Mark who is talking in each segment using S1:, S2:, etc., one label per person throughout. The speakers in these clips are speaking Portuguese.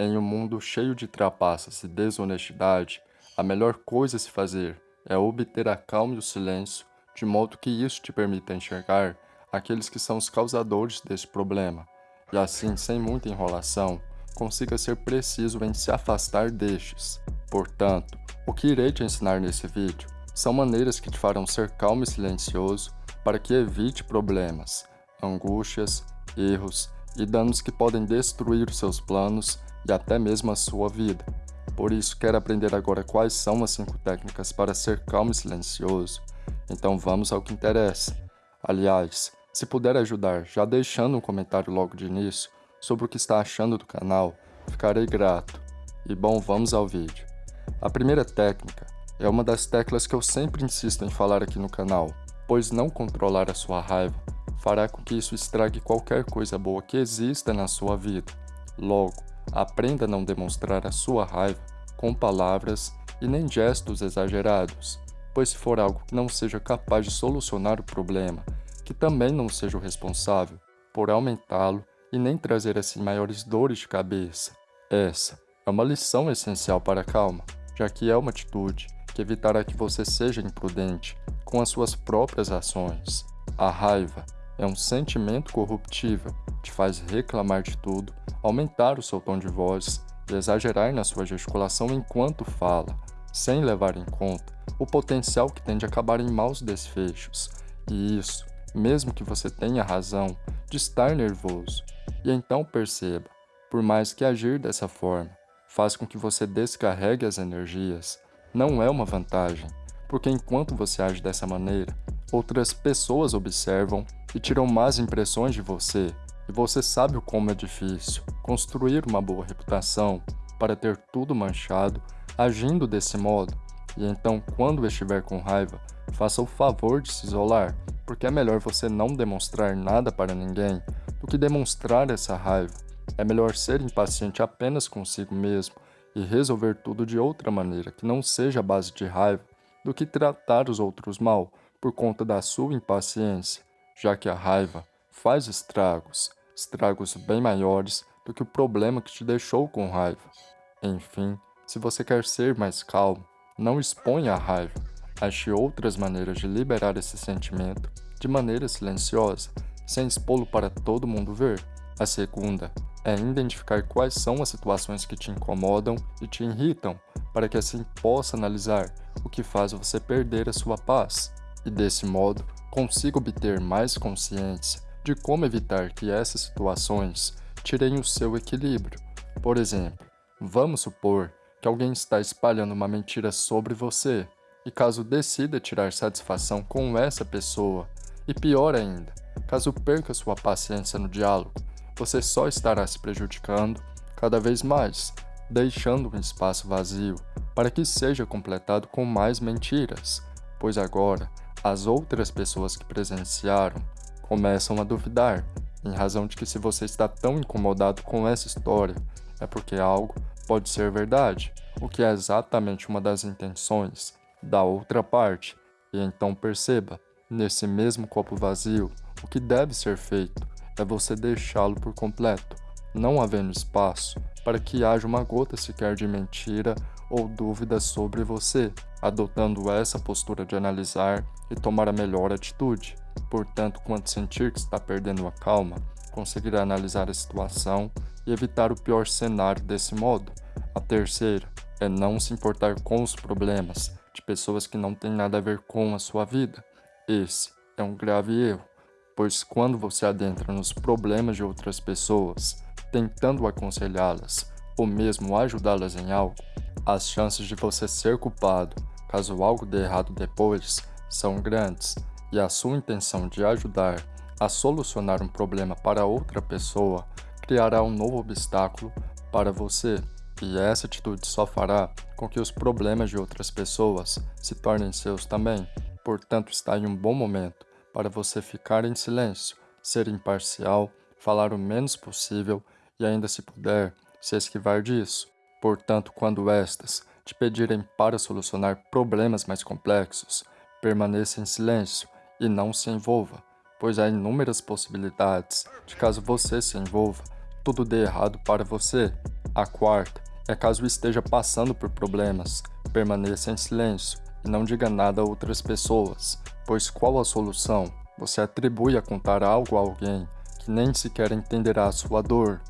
S1: Em um mundo cheio de trapaças e desonestidade, a melhor coisa a se fazer é obter a calma e o silêncio, de modo que isso te permita enxergar aqueles que são os causadores deste problema, e assim, sem muita enrolação, consiga ser preciso em se afastar destes. Portanto, o que irei te ensinar nesse vídeo são maneiras que te farão ser calmo e silencioso para que evite problemas, angústias, erros e danos que podem destruir seus planos e até mesmo a sua vida. Por isso, quer aprender agora quais são as 5 técnicas para ser calmo e silencioso? Então vamos ao que interessa. Aliás, se puder ajudar já deixando um comentário logo de início sobre o que está achando do canal, ficarei grato. E bom, vamos ao vídeo. A primeira técnica é uma das teclas que eu sempre insisto em falar aqui no canal, pois não controlar a sua raiva fará com que isso estrague qualquer coisa boa que exista na sua vida. Logo, Aprenda a não demonstrar a sua raiva com palavras e nem gestos exagerados, pois se for algo que não seja capaz de solucionar o problema, que também não seja o responsável por aumentá-lo e nem trazer assim maiores dores de cabeça. Essa é uma lição essencial para a calma, já que é uma atitude que evitará que você seja imprudente com as suas próprias ações. A raiva é um sentimento corruptível, te faz reclamar de tudo, aumentar o seu tom de voz e exagerar na sua gesticulação enquanto fala, sem levar em conta o potencial que tem de acabar em maus desfechos. E isso, mesmo que você tenha razão de estar nervoso. E então perceba, por mais que agir dessa forma faz com que você descarregue as energias, não é uma vantagem, porque enquanto você age dessa maneira, outras pessoas observam e tiram más impressões de você, e você sabe o como é difícil construir uma boa reputação para ter tudo manchado agindo desse modo. E então, quando estiver com raiva, faça o favor de se isolar, porque é melhor você não demonstrar nada para ninguém do que demonstrar essa raiva. É melhor ser impaciente apenas consigo mesmo e resolver tudo de outra maneira que não seja base de raiva do que tratar os outros mal por conta da sua impaciência já que a raiva faz estragos, estragos bem maiores do que o problema que te deixou com raiva. Enfim, se você quer ser mais calmo, não exponha a raiva. Ache outras maneiras de liberar esse sentimento de maneira silenciosa, sem expô-lo para todo mundo ver. A segunda é identificar quais são as situações que te incomodam e te irritam, para que assim possa analisar o que faz você perder a sua paz. E desse modo, consiga obter mais consciência de como evitar que essas situações tirem o seu equilíbrio. Por exemplo, vamos supor que alguém está espalhando uma mentira sobre você, e caso decida tirar satisfação com essa pessoa, e pior ainda, caso perca sua paciência no diálogo, você só estará se prejudicando cada vez mais, deixando um espaço vazio para que seja completado com mais mentiras, pois agora as outras pessoas que presenciaram começam a duvidar, em razão de que se você está tão incomodado com essa história, é porque algo pode ser verdade, o que é exatamente uma das intenções da outra parte. E então perceba, nesse mesmo copo vazio, o que deve ser feito é você deixá-lo por completo, não havendo espaço para que haja uma gota sequer de mentira ou dúvida sobre você, adotando essa postura de analisar e tomar a melhor atitude. Portanto, quando sentir que está perdendo a calma, conseguirá analisar a situação e evitar o pior cenário desse modo. A terceira é não se importar com os problemas de pessoas que não têm nada a ver com a sua vida. Esse é um grave erro, pois quando você adentra nos problemas de outras pessoas, tentando aconselhá-las ou mesmo ajudá-las em algo, as chances de você ser culpado caso algo dê errado depois são grandes e a sua intenção de ajudar a solucionar um problema para outra pessoa criará um novo obstáculo para você. E essa atitude só fará com que os problemas de outras pessoas se tornem seus também. Portanto, está em um bom momento para você ficar em silêncio, ser imparcial, falar o menos possível e ainda se puder, se esquivar disso. Portanto, quando estas te pedirem para solucionar problemas mais complexos, permaneça em silêncio e não se envolva, pois há inúmeras possibilidades de caso você se envolva, tudo dê errado para você. A quarta é caso esteja passando por problemas, permaneça em silêncio e não diga nada a outras pessoas, pois qual a solução? Você atribui a contar algo a alguém que nem sequer entenderá a sua dor.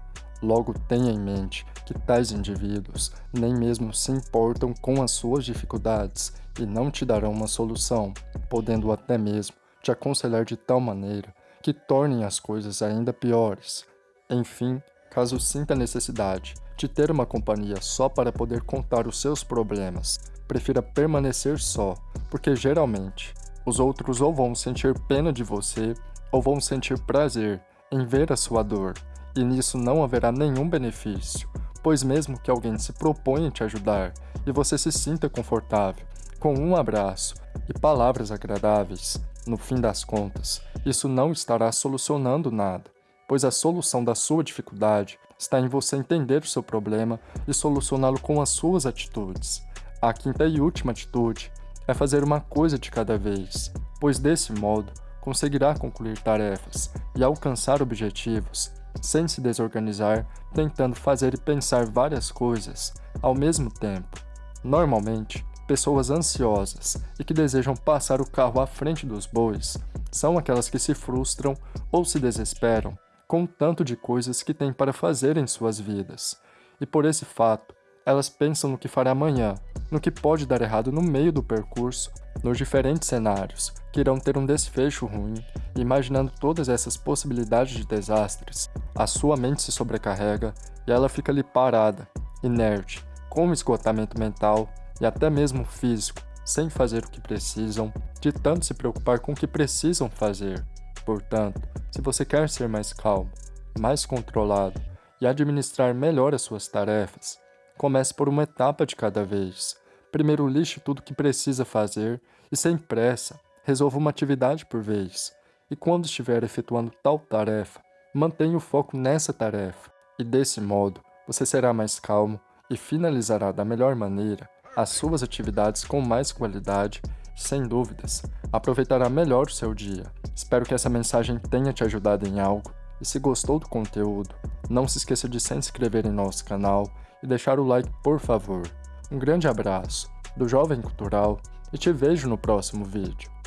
S1: Logo tenha em mente que tais indivíduos nem mesmo se importam com as suas dificuldades e não te darão uma solução, podendo até mesmo te aconselhar de tal maneira que tornem as coisas ainda piores. Enfim, caso sinta necessidade de ter uma companhia só para poder contar os seus problemas, prefira permanecer só, porque geralmente os outros ou vão sentir pena de você ou vão sentir prazer em ver a sua dor, e nisso não haverá nenhum benefício, pois mesmo que alguém se proponha te ajudar e você se sinta confortável, com um abraço e palavras agradáveis, no fim das contas, isso não estará solucionando nada, pois a solução da sua dificuldade está em você entender o seu problema e solucioná-lo com as suas atitudes. A quinta e última atitude é fazer uma coisa de cada vez, pois desse modo conseguirá concluir tarefas e alcançar objetivos sem se desorganizar, tentando fazer e pensar várias coisas ao mesmo tempo. Normalmente, pessoas ansiosas e que desejam passar o carro à frente dos bois são aquelas que se frustram ou se desesperam com o tanto de coisas que têm para fazer em suas vidas. E por esse fato, elas pensam no que fará amanhã, no que pode dar errado no meio do percurso, nos diferentes cenários que irão ter um desfecho ruim, imaginando todas essas possibilidades de desastres, a sua mente se sobrecarrega e ela fica ali parada, inerte, com esgotamento mental e até mesmo físico, sem fazer o que precisam, de tanto se preocupar com o que precisam fazer. Portanto, se você quer ser mais calmo, mais controlado e administrar melhor as suas tarefas, comece por uma etapa de cada vez. Primeiro lixe tudo o que precisa fazer e, sem pressa, resolva uma atividade por vez. E quando estiver efetuando tal tarefa, mantenha o foco nessa tarefa. E desse modo, você será mais calmo e finalizará da melhor maneira as suas atividades com mais qualidade sem dúvidas, aproveitará melhor o seu dia. Espero que essa mensagem tenha te ajudado em algo e se gostou do conteúdo, não se esqueça de se inscrever em nosso canal e deixar o like por favor. Um grande abraço do Jovem Cultural e te vejo no próximo vídeo.